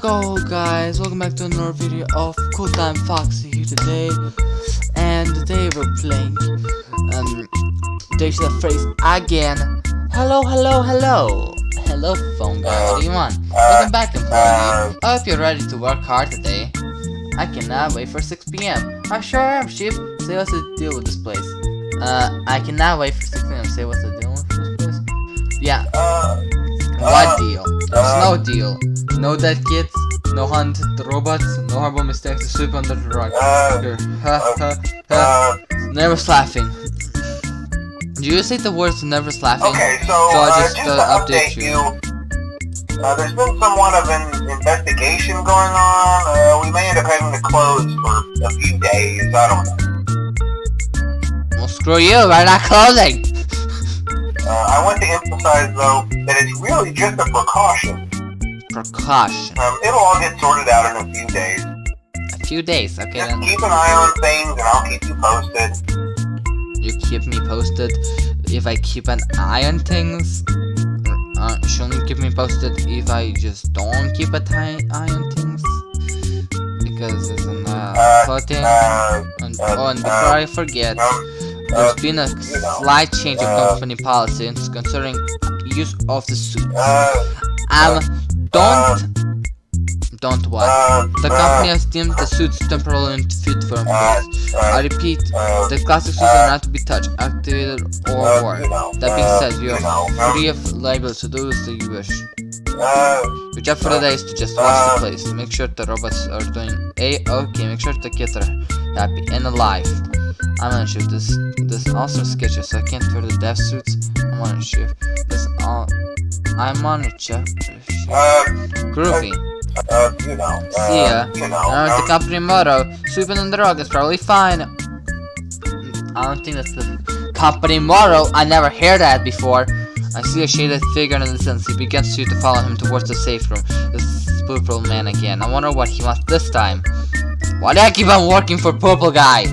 Hello guys, welcome back to another video of Cool Time Foxy here today. And today we're playing um there's the phrase again. Hello, hello, hello. Hello phone guy, what do you want? Welcome back employee. I hope you're ready to work hard today. I cannot wait for 6pm I sure am chief. Say what's the deal with this place. Uh, I cannot wait for 6pm Say what's the deal with this place? Yeah. What deal? There's no deal no dead kids, no hunted robots, no horrible mistakes to sweep under the rug. Here, ha ha ha. Never laughing. Do you say the words never laughing? Okay, so, So I uh, just, just, uh, to update update you. you, uh, there's been somewhat of an investigation going on. Uh, we may end up having to close for a few days. I don't know. Well, screw you, we're not closing. Uh, I want to emphasize, though, that it's really just a precaution. Precaution. Um, it'll all get sorted out in a few days. A few days, okay Just then. keep an eye on things, and I'll keep you posted. You keep me posted if I keep an eye on things. Uh, shouldn't keep me posted if I just don't keep an eye eye on things? Because it's an uh, Uh. Uh, And, uh, oh, and before uh, I forget, there's uh, been a slight change of company policy concerning use of the suit. uh, Um, don't, don't what? uh, The company has deemed the suits temporarily unfit for employees. I repeat, the classic suits are not to be touched, activated, or worn. That being said, you are free of liability to do as you wish. Your job for the day is to just watch the place, make sure the robots are doing a-okay, make sure the kids are happy and alive. I'm gonna shoot this this awesome sketches, so I can't wear the death suits. I'm on a shift. This all I'm on a check. uh, Groovy. uh, you know, uh, See ya. you know, Remember the um, company motto, sweeping the rug is probably fine. I don't think that's the company motto. I never heard that before. I see a shaded figure in the distance. He begins you to follow him towards the safe room. This purple man again. I wonder what he wants this time. Why do I keep on working for purple guy?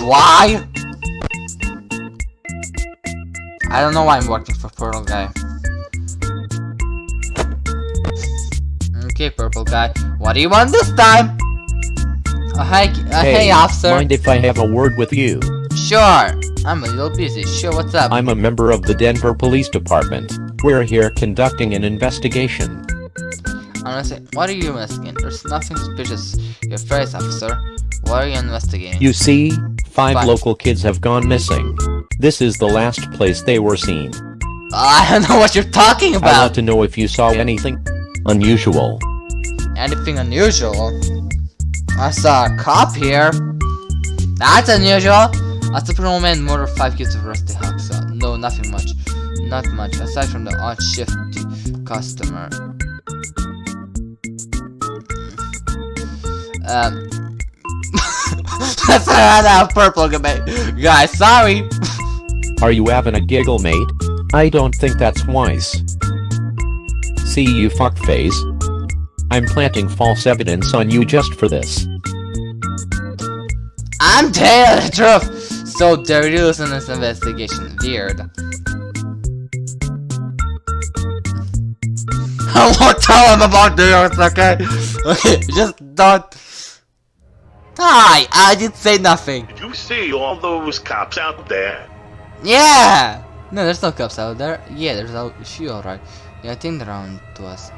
Why? I don't know why I'm working for purple guy. Okay, purple guy. What do you want this time? Oh, hi, uh, hey, officer. mind if I have a word with you? Sure. I'm a little busy. Sure, what's up? I'm a member of the Denver Police Department. We're here conducting an investigation. I'm gonna say, what are you investigating? There's nothing suspicious. Your face, officer. What are you investigating? You see, five local kids have gone missing. This is the last place they were seen. I don't know what you're talking about. I want to know if you saw anything unusual. Anything unusual? I saw a cop here. That's unusual. A Superman man murdered five kids of Rusty Hawk. So, no, nothing much. Not much, aside from the odd shift customer. Um. That's another purple guy. Guys, sorry. Are you having a giggle, mate? I don't think that's wise. See you fuckface. I'm planting false evidence on you just for this. I'm telling the truth. So there is in this investigation. Weird. I won't tell him about this, okay? Okay, just don't. Hi, I didn't say nothing. Did you see all those cops out there? Yeah. No, there's no cops out there. Yeah, there's a few, alright. Yeah, I think they're on to us.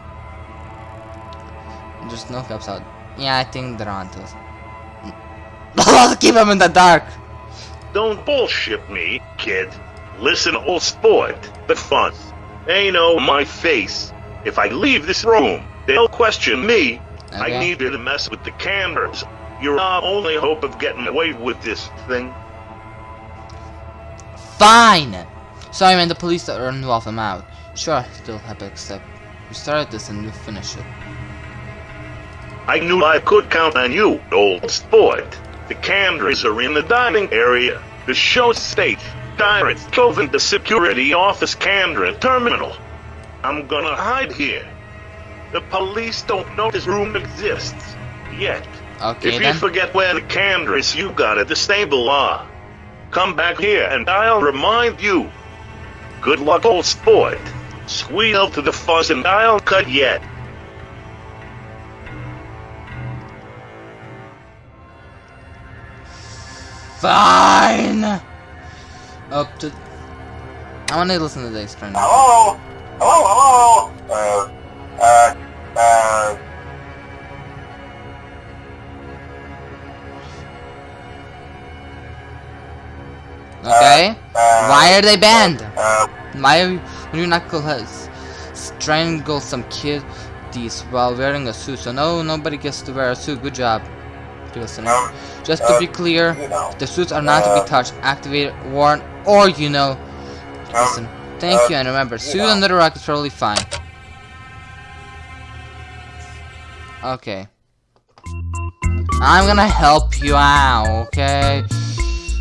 There's no cops out. Yeah, I think they're on to us. Let's keep them in the dark. Don't bullshit me, kid. Listen, old sport, the fun. They know my face. If I leave this room, they'll question me. I need you to mess with the cameras. You're our only hope of getting away with this thing. Fine! Sorry man, the police are involved, I'm out. Sure, I still have to accept. We started this and we'll finish it. I knew I could count on you, old sport. The cameras are in the dining area, the show stage, Pirate Cove and the security office camera terminal. I'm gonna hide here. The police don't know this room exists. Yet. Okay if then. you forget where the cameras you got at the stable are, come back here and I'll remind you. Good luck, old sport. Squeeze out to the fuzz and I'll cut yet. Fine. Up to. I want to listen to this right now. Hello? Hello, hello? Uh, uh, uh, Okay. uh, Why are they banned? Uh, Why would you knuckleheads strangle some kiddies while wearing a suit? So no, nobody gets to wear a suit. Good job. Just to uh, be clear, the suits are not to be touched, activated, worn, or you know. Listen. Thank you, and remember, suit under the rock is totally fine. Okay. I'm gonna help you out, okay?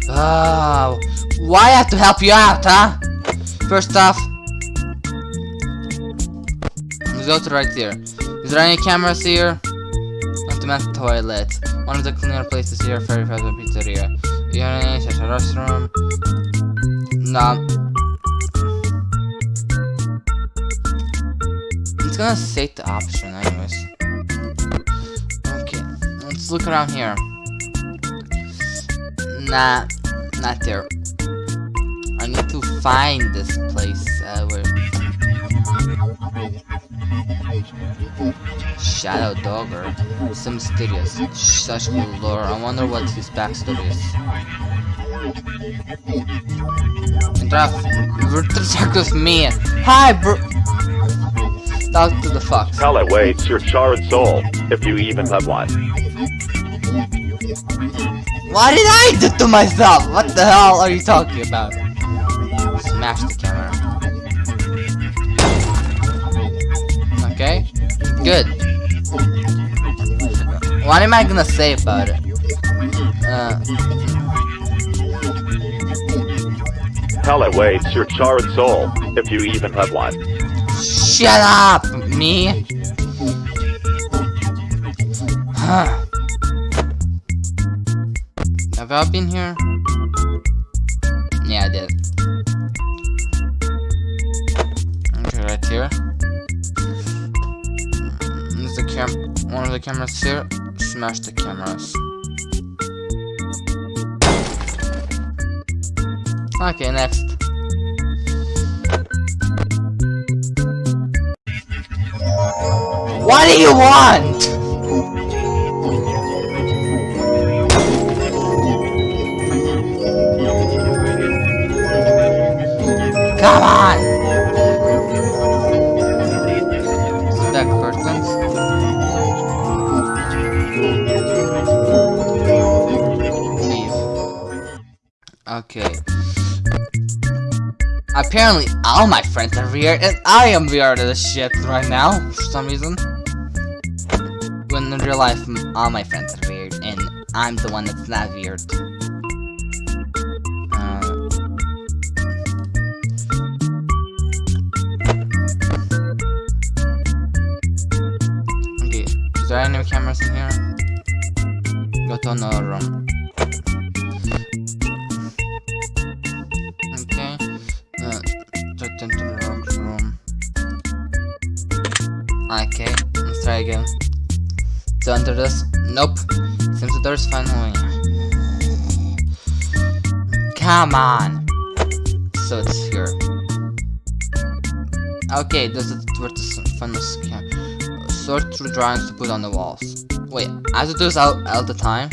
Oh, why I have to help you out, huh? First off, let's go to right here. Is there any cameras here? Not the men's toilet. One of the cleaner places here, Ferry Fast Pizzeria. Urinate, such a restroom. No. It's gonna state the option anyways. Okay, let's look around here. Nah, not there. I need to find this place uh, where Shadow Dogger. So mysterious. Such cool lore. I wonder what his backstory is. Interact talk with me. Hi, bro. Talk to the fox. Hell awaits your charred soul, if you even have one. What did I do to myself? What the hell are you talking about? Smash the camera. Okay, good. What am I gonna say about it? Uh, Hell awaits your charred soul, if you even have one. shut up, me. Huh. Have I been here? Yeah, I did. Okay, right here. Mm, is the cam one of the cameras here? Smash the cameras. Okay, next. What do you want? Okay. Apparently all my friends are weird and I am weird as shit right now for some reason. When in real life all my friends are weird and I'm the one that's not weird. Uh, okay, is there any cameras in here? Okay, let's try again. To enter this. Nope. Seems the door's finally. Come on. So it's here. Okay, this is where the scan. Sort through drawings to put on the walls. Wait, I have to do this all, the time?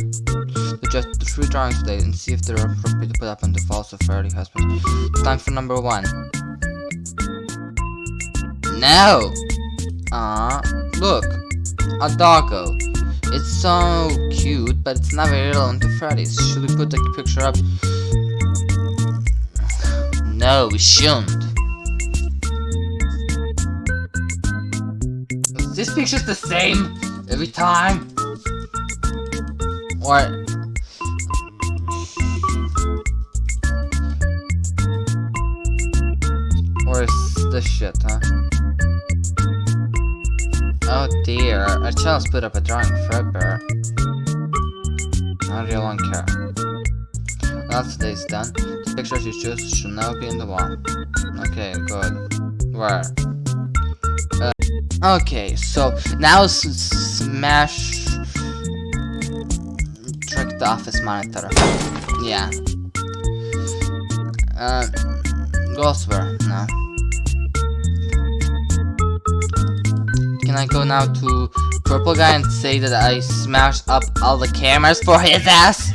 So just three drawings today and see if they're appropriate to put up on the walls of Faraday Hospital. Time for number one. No! Ah, look, a doggo. It's so cute, but it's not very relevant to Freddy's. Should we put the picture up? No, we shouldn't. Is this picture's the same every time? Or Or is this shit, huh? Oh dear, a child's put up a drawing Fredbear. I really don't care. Now today's done. The pictures you choose should now be in the wall. Okay, good. Where? Uh, okay, so now smash trick the office monitor. Yeah. Uh, go elsewhere. No. Can I go now to purple guy and say that I smashed up all the cameras for his ass?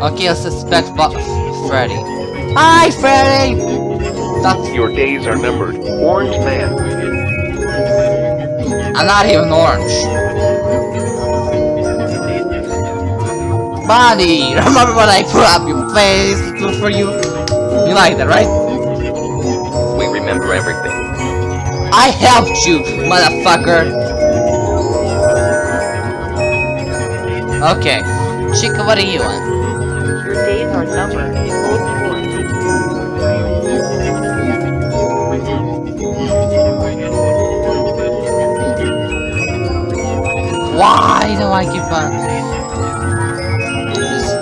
Okay, let's suspect Bo Freddy. Hi, Freddy! Stop. Your days are numbered, Orange Man. I'm not even orange. Bonnie, remember when I put up your face for you? You like that, right? We remember everything. I helped you, motherfucker! Okay, Chica, what are you on? Your days are numbered. Why do I keep on? Just...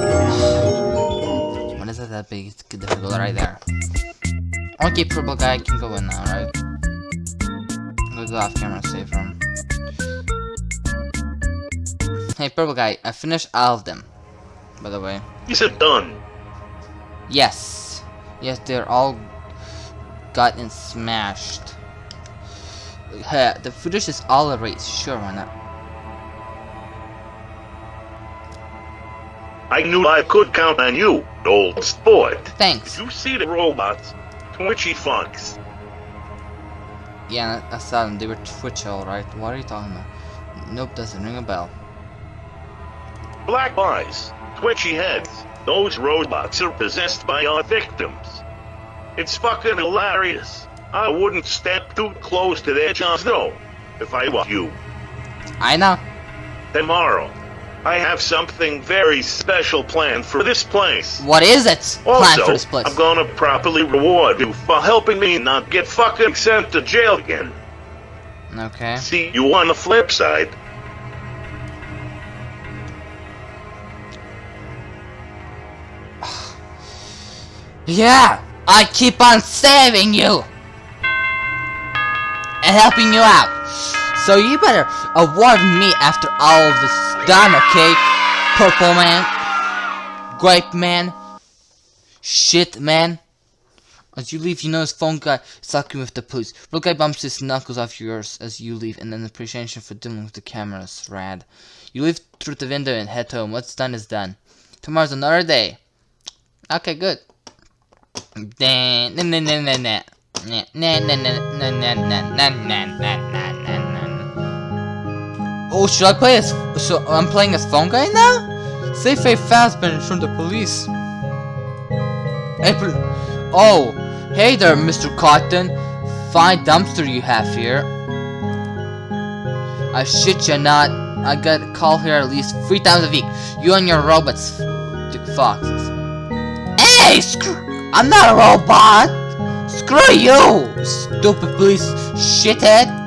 What is that big? Difficult right there. Okay, purple guy can go in now, right? The off camera safe room. Hey, purple guy, I finished all of them. By the way. Is it done? Yes. Yes, they're all gotten smashed. The footage is all erased. Sure, why not? I knew I could count on you, old sport. Thanks. You see the robots? Twitchy fucks. Yeah, I saw them. They were Twitch, alright. What are you talking about? Nope, doesn't ring a bell. Black eyes, twitchy heads. Those robots are possessed by our victims. It's fucking hilarious. I wouldn't step too close to their jaws though, if I were you. I know. Tomorrow, I have something very special planned for this place. What is it? Also, for this place. I'm gonna properly reward you for helping me not get fucking sent to jail again. Okay. See you on the flip side. Yeah! I keep on saving you! And helping you out. So you better award me after all of this is Cake. Purple man. Grape man. Shit man. As you leave, you know his phone guy is talking with the police. Blue guy bumps his knuckles off yours as you leave, and then appreciation for dealing with the cameras. Rad. You leave through the window and head home. What's done is done. Tomorrow's another day. Okay, good. Nah, nah, nah. Nah, nah, nah, nah, nah, nah, nah, nah, nah, nah, nah, nah, nah. Oh, should I play as... So, I'm playing as phone guy now? Save a Fazbear from the police. April... Oh, hey there, Mr. Cotton. Fine dumpster you have here. I shit you not. I got a call here at least three times a week. You and your robots, Foxes. Hey, screw... I'm not a robot! Screw you! Stupid police shithead!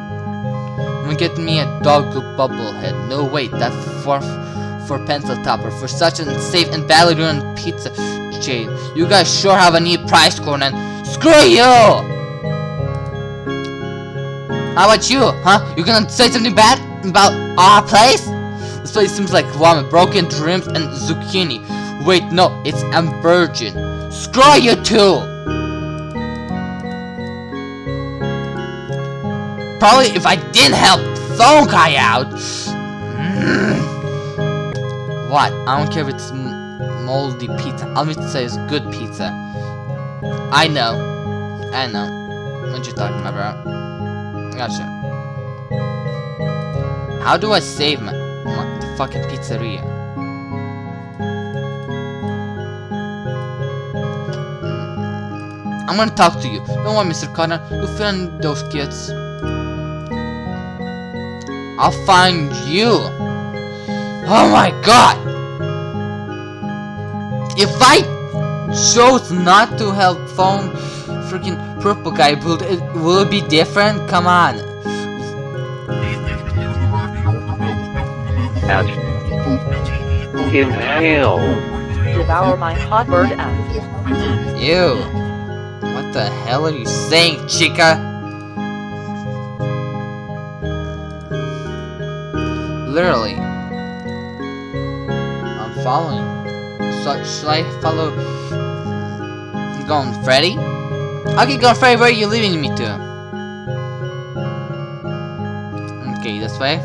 I'm get me a dog bubblehead. No wait, that's for for pencil topper. For such an safe and badly ruined pizza chain. You guys sure have a neat price corn and screw you! How about you, huh? You gonna say something bad about our place? This place seems like ramen, broken dreams, and zucchini. Wait, no, it's a virgin. Screw you too! Probably if I didn't help Phone Guy out. what? I don't care if it's moldy pizza. I'll just say it's good pizza. I know. I know. What you talking about? Gotcha. How do I save my, my the fucking pizzeria? I'm gonna talk to you. Don't worry, Mr. Connor. You'll find those kids. I'll find you. Oh my god! If I chose not to help phone freaking purple guy, will it, will it be different? Come on. Ouch. Inhale. Devour my hot bird ass. Ew. What the hell are you saying, chica? Literally. I'm following. So, should I follow... Golden Freddy? Okay, Golden Freddy, where are you leaving me to? Okay, this way.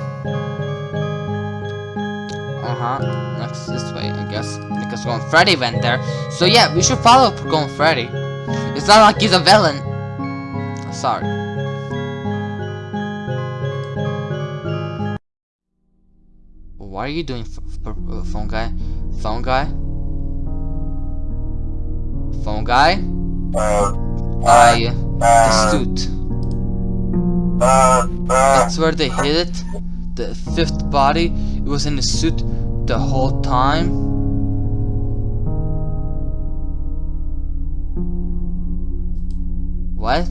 Uh-huh. Next this way, I guess. Because Golden Freddy went there. So yeah, we should follow Golden Freddy. It's not like he's a villain. Sorry. What are you doing, uh, phone guy? Phone guy? Phone guy? I the uh, That's where they hid it. The fifth body. It was in the suit the whole time. What?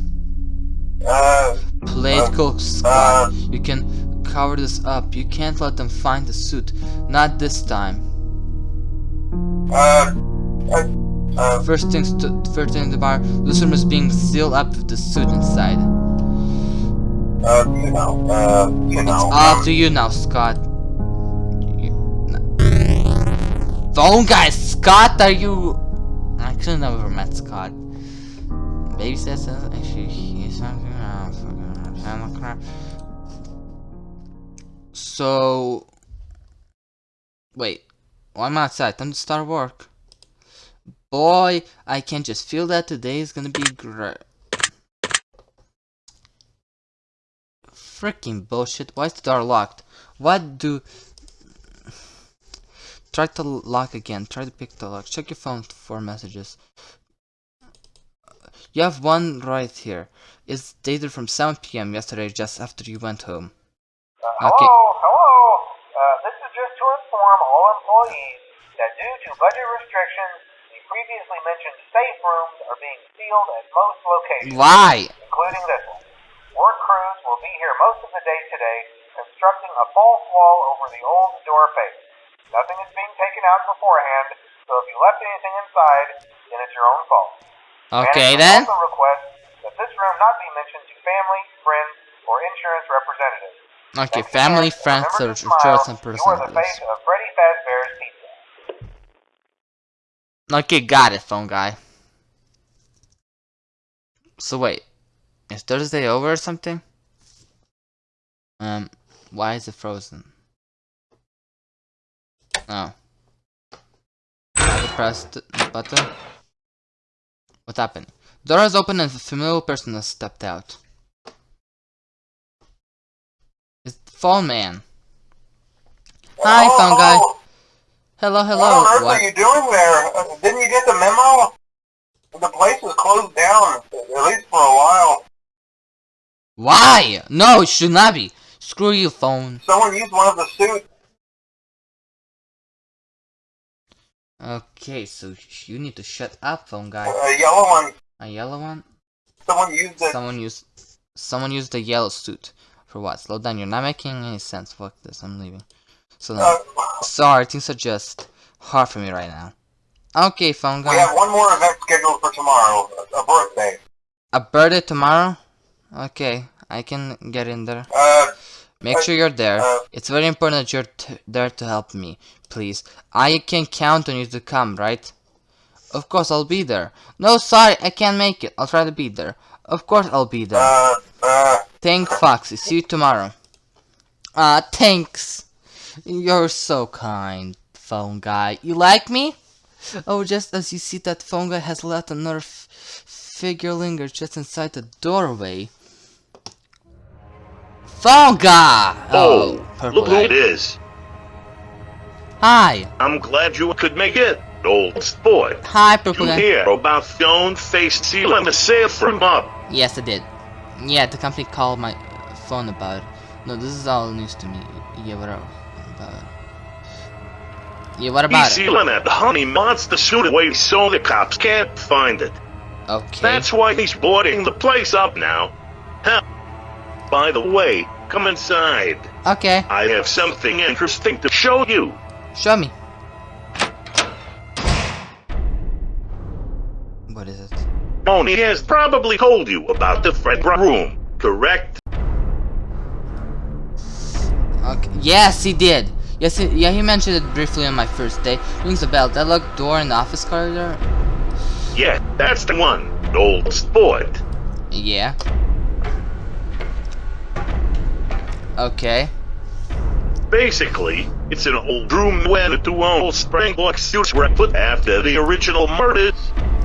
Political squad. You can cover this up. You can't let them find the suit. Not this time. uh, uh, uh, First things to first thing in the bar. Room is being sealed up with the suit inside. uh, you know, uh, you know. It's Up to you now, Scott. You, no. Phone guy, Scott, are you? I could have never met Scott. Baby says actually he's something around. I'm else. crap. So, wait. I'm outside. Time to start work. Boy, I can just feel that today is gonna be great. Freaking bullshit. Why is the door locked? What do... Try to lock again. Try to pick the lock. Check your phone for messages. You have one right here. It's dated from 7 p.m. yesterday just after you went home. Uh, Okay. Hello, hello. Uh, this is just to inform all employees that due to budget restrictions, the previously mentioned safe rooms are being sealed at most locations, Why? including this one. Work crews will be here most of the day today, constructing a false wall over the old door face. Nothing is being taken out beforehand, so if you left anything inside, then it's your own fault. Okay then. also requests that this room not be mentioned to family, friends, or insurance representatives. Okay, family, friends, or insurance and You are the face personalities. of Freddy Fazbear's Pizza. Okay, got it, phone guy. So wait, is Thursday over or something? Um, why is it frozen? Oh. I pressed the button. What happened? Door is open and a familiar person has stepped out. Phone man. Hi, Oh, phone guy. oh, Hello, What on hello. earth What? are you doing there? Uh, Didn't you get the memo? The place is closed down, at least for a while. Why? No, it should not be. Screw you, phone. Someone used one of the suits. Okay, so you need to shut up, phone guy. A yellow one. A yellow one? Someone used it. Someone used someone used the yellow suit. For what? Slow down, you're not making any sense. Fuck this, I'm leaving. So Uh, now, sorry, things are just hard for me right now. Okay, phone guy. we have one more event scheduled for tomorrow, a birthday. A birthday tomorrow? Okay, I can get in there. Uh, Make sure you're there. uh, It's very important that you're t there to help me, please. I can count on you to come, right? Of course I'll be there. No, sorry, I can't make it. I'll try to be there. Of course I'll be there. uh, uh, Thank Foxy. See you tomorrow. Ah, thanks. You're so kind, phone guy. You like me? Oh, just as you see that phone guy has left another f figure linger just inside the doorway. Phone guy! Oh, purple look who it is. Hi. I'm glad you could make it, old sport. Hi, purple You guy. hear about stone-faced sealing the safe from up? Yes, I did. Yeah, the company called my phone about it. No, this is all news to me. Yeah, what about it? Yeah, what about He's it? sealing that honey monster suit away so the cops can't find it. Okay. That's why he's boarding the place up now. Huh. By the way, come inside. Okay, I have something interesting to show you. show me. What is it? Tony has probably told you about the Fredra room, correct? Okay. Yes, he did. Yes, he, yeah, he mentioned it briefly on my first day. Rings a bell. That locked door in the office corridor. Yeah, that's the one. Old sport. Yeah. Okay. Basically, it's an old room where the two old Springlock suits were put after the original murders.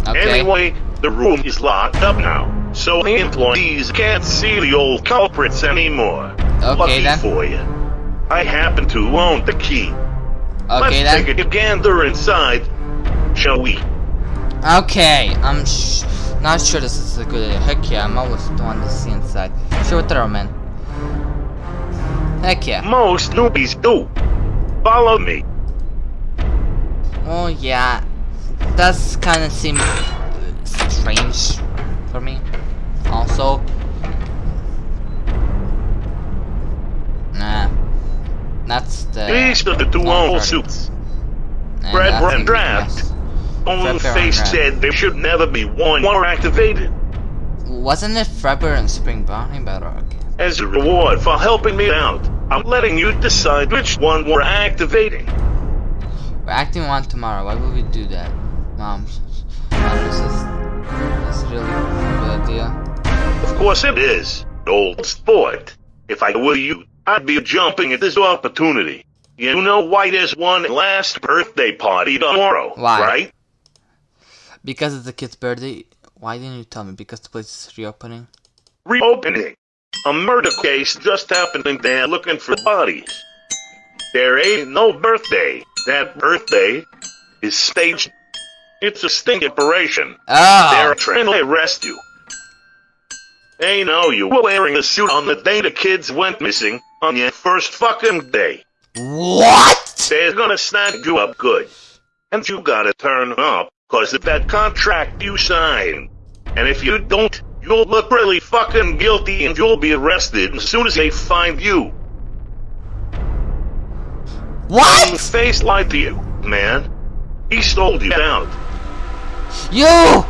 Okay. Anyway, the room is locked up now, so the employees can't see the old culprits anymore. Okay, Lucky then. for you. I happen to own the key. Okay Let's then. take a gander inside, shall we? Okay, I'm sh not sure this is a good idea. Heck yeah, I'm always the one to see inside. Sure throw, man. Heck yeah. Most newbies do. Follow me. Oh yeah, that's kind of seem uh, strange for me. Also, nah, that's the. These are the two old suits. Nah, Red that's Red the- Draft. Own face said there should never be one more activated. Wasn't it Fredbear and Spring Brownie Bedrock? As a reward for helping me out, I'm letting you decide which one we're activating. We're acting one tomorrow. Why would we do that? Mom, really a good idea. Of course it is, old sport. If I were you, I'd be jumping at this opportunity. You know why there's one last birthday party tomorrow, Why? right? Because it's the kid's birthday. Why didn't you tell me? Because the place is reopening. Reopening. A murder case just happened and they're looking for bodies. There ain't no birthday. That birthday is staged. It's a sting operation. Ah. They're Oh, trying to arrest you. They know you were wearing a suit on the day the kids went missing on your first fucking day. what? They're gonna snag you up good. And you gotta turn up, cause of that contract you signed. And if you don't, you'll look really fucking guilty and you'll be arrested as soon as they find you. What? Face lied to you, man. He sold you out. You!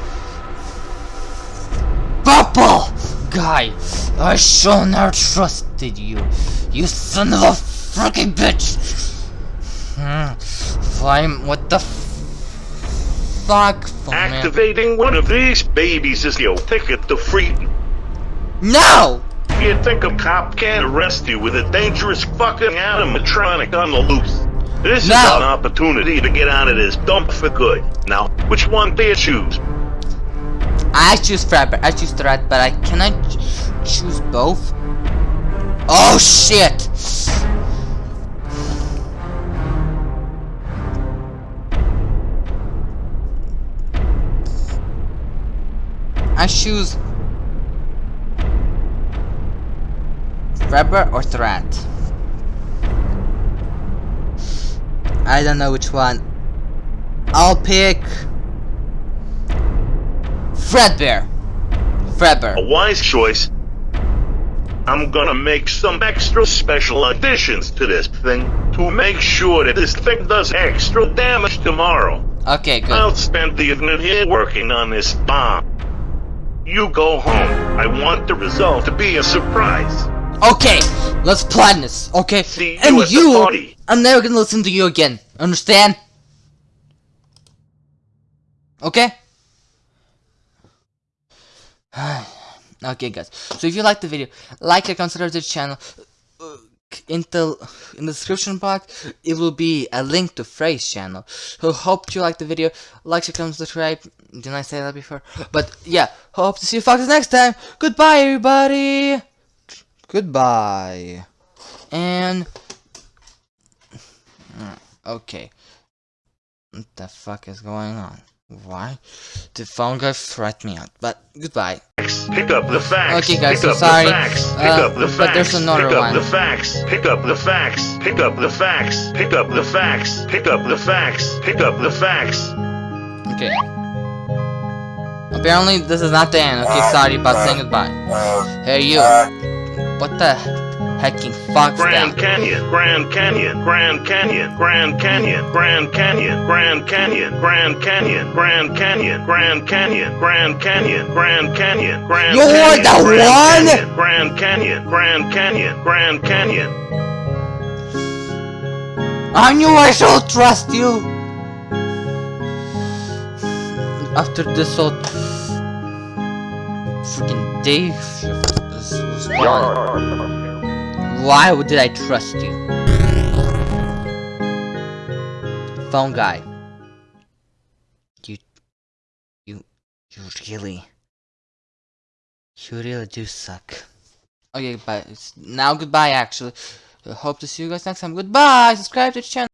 Purple! Guy, I shall not trusted you. You son of a freaking bitch! Hmm. Flame, what the f- fuck? Man. Activating one of these babies is your ticket to freedom. No! You think a cop can't arrest you with a dangerous fucking animatronic on the loose? This is an opportunity to get out of this dump for good. Now, which one do you choose? I choose Frapper. I choose Threat, but I can I ch- choose both? Oh shit! I choose Frapper or Threat. I don't know which one. I'll pick Fredbear. Fredbear. A wise choice. I'm gonna make some extra special additions to this thing to make sure that this thing does extra damage tomorrow. Okay, good. I'll spend the evening here working on this bomb. You go home. I want the result to be a surprise. Okay, let's plan this. Okay, See you and you, party. I'm never gonna listen to you again. Understand? Okay. okay, guys. So if you liked the video, like and consider the channel. Uh, In the in the description box, it will be a link to Frey's channel. So hope you liked the video. Like, share, comment, subscribe. Didn't I say that before? But yeah, hope to see you foxes next time. Goodbye, everybody. Goodbye. And okay. What the fuck is going on? Why? The phone guy threatened me out. But goodbye. Pick up the facts. Okay, guys, Pick so up sorry. the facts. Pick Uh, up the but facts. there's another Pick up one. the facts. Pick up the facts. Pick up the facts. Pick up the facts. Pick up the facts. Pick up the facts. Okay. Apparently this is not the end. Okay, sorry about saying goodbye. Hey you. What the hacking Fox Grand down. Canyon, Grand Canyon, Grand Canyon, Grand Canyon, Grand Canyon, Grand Canyon, Grand Canyon, Grand Canyon, Grand Canyon, Grand Canyon, Grand Canyon, Grand You're Canyon, the Grand one? Canyon, Grand Canyon, Grand Canyon, Grand Canyon. I knew I should trust you. After this whole freaking day shift was, was gone, why did I trust you? Phone guy. You, you, you really, you really do suck. Okay, bye. It's now goodbye. Actually, I hope to see you guys next time. Goodbye. Subscribe to the channel.